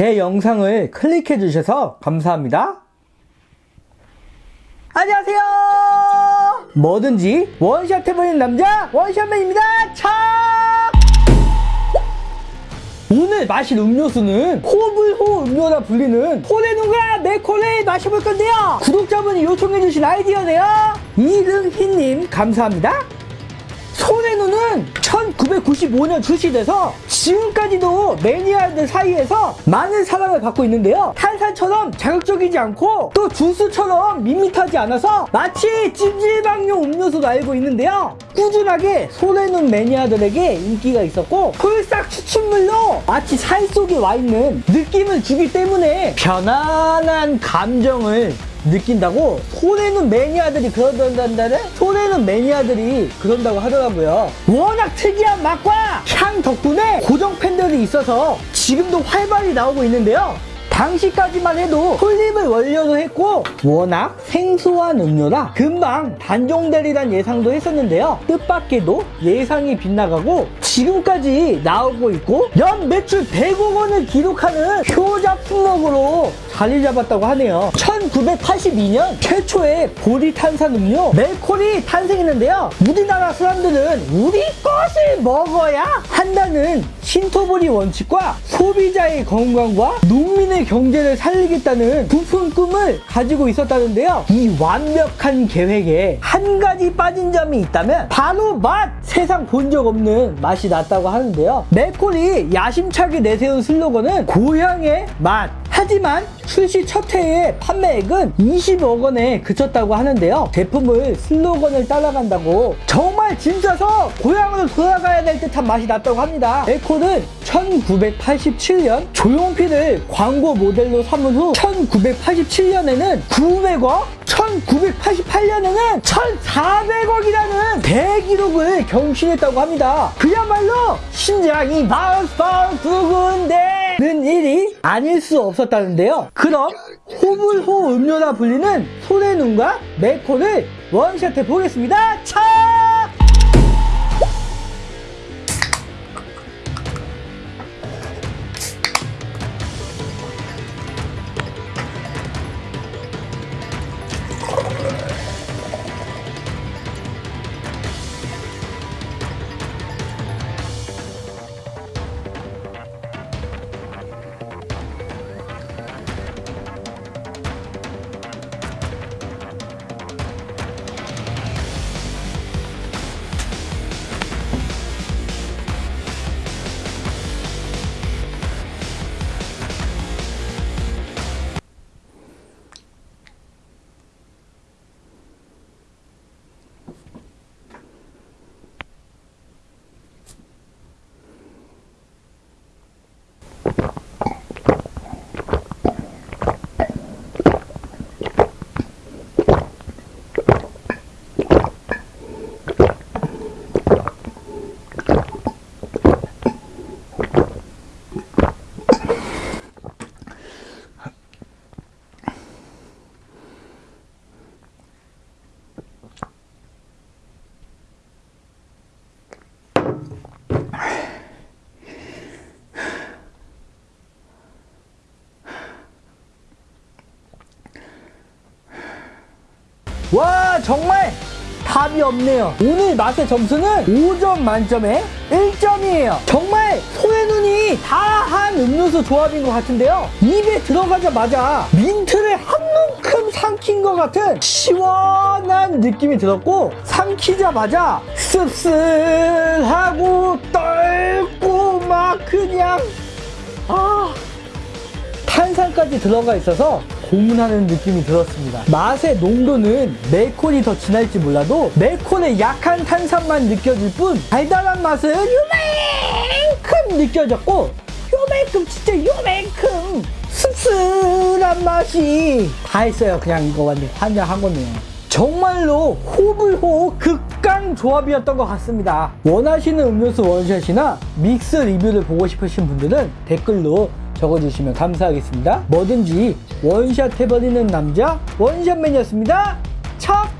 제 영상을 클릭해 주셔서 감사합니다. 안녕하세요. 뭐든지 원샷 해버리는 남자 원샷맨입니다. 차! 오늘 마실 음료수는 호불호 음료라 불리는 호레누가 네콜을 마셔볼 건데요. 구독자분이 요청해주신 아이디어네요. 이릉희님 감사합니다. 소레누는 1995년 출시돼서 지금까지도 매니아들 사이에서 많은 사랑을 받고 있는데요. 탄산처럼 자극적이지 않고 또 주스처럼 밋밋하지 않아서 마치 찜질방용 음료수로 알고 있는데요. 꾸준하게 소레누 매니아들에게 인기가 있었고 폴싹 추출물로 마치 살 속에 와 있는 느낌을 주기 때문에 편안한 감정을 느낀다고? 손에는 매니아들이 그런다는 손에는 매니아들이 그런다고 하더라고요. 워낙 특이한 맛과 향 덕분에 고정 팬들이 있어서 지금도 활발히 나오고 있는데요 당시까지만 해도 폴립을 원료로 했고 워낙 생소한 음료라 금방 단종되리란 예상도 했었는데요. 뜻밖에도 예상이 빗나가고 지금까지 나오고 있고 연 매출 100억 원을 기록하는 효자 품목으로 자리 잡았다고 하네요. 1982년 최초의 보리 탄산 음료 멜콜이 탄생했는데요. 우리나라 사람들은 우리 것을 먹어야 한다는 신토보리 원칙과 소비자의 건강과 농민의 경제를 살리겠다는 부푼 꿈을 가지고 있었다는데요. 이 완벽한 계획에 한 가지 빠진 점이 있다면 바로 맛! 세상 본 적 없는 맛이 났다고 하는데요. 멜콜이 야심차게 내세운 슬로건은 고향의 맛 하지만 출시 첫 해의 판매액은 20억 원에 그쳤다고 하는데요. 제품을 슬로건을 따라간다고 정말 진짜서 고향으로 돌아가야 될 듯한 맛이 났다고 합니다. 에코는 1987년 조용필을 광고 모델로 삼은 후 1987년에는 900억 1988년에는 1400억이라는 대기록을 경신했다고 합니다. 그야말로 심장이 bounce bounce 두근대 는 일이 아닐 수 없었다는데요. 그럼 호불호 음료라 불리는 소래눈과 메코를 원샷해 보겠습니다. 차! 와 정말 답이 없네요. 오늘 맛의 점수는 5점 만점에 1점이에요. 정말 소의 눈이 다 한 음료수 조합인 것 같은데요. 입에 들어가자마자 민트를 한 움큼 삼킨 것 같은 시원한 느낌이 들었고 삼키자마자 씁쓸하고 떨고 막 그냥 아 탄산까지 들어가 있어서 고문하는 느낌이 들었습니다. 맛의 농도는 멜콘이 더 진할지 몰라도 멜콘의 약한 탄산만 느껴질 뿐 달달한 맛은 요만큼 느껴졌고 요만큼 진짜 요만큼 씁쓸한 맛이 다 있어요. 그냥 이거 완전 환장한 거네요. 정말로 호불호 극강 조합이었던 것 같습니다. 원하시는 음료수 원샷이나 믹스 리뷰를 보고 싶으신 분들은 댓글로 적어주시면 감사하겠습니다. 뭐든지 원샷 해버리는 남자 원샷맨이었습니다. 첫